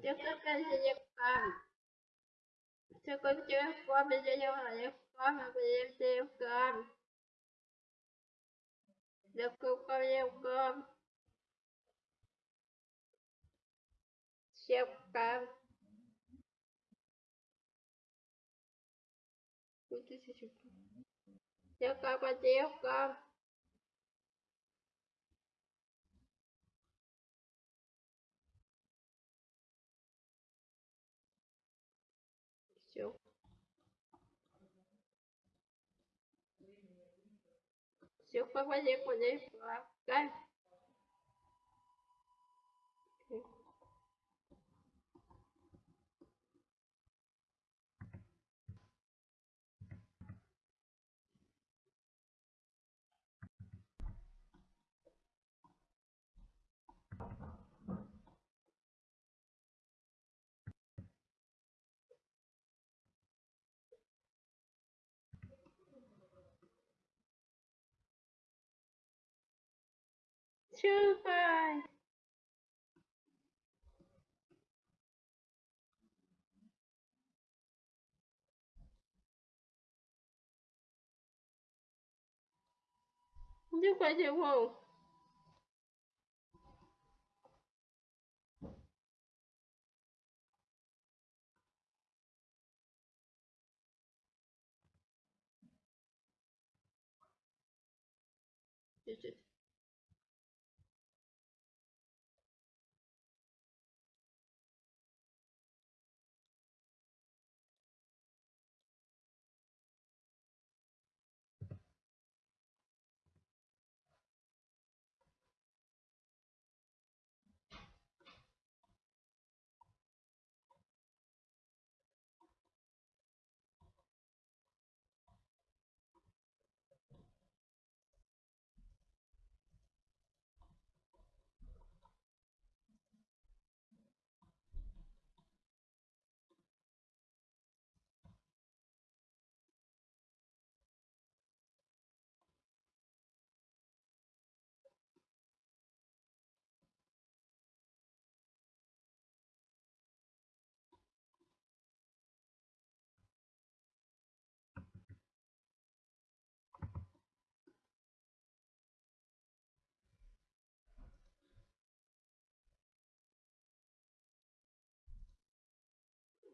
Yokokaziyakan se construyó con Villayakan Villayakan Yokokaziyakan Siyakan Yokokaziyakan se revoyaient qu'on les voit. Two five. Chứ phải chịu không?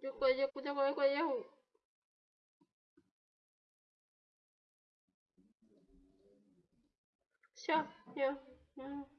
就关键关键关键关键。行 khỏe!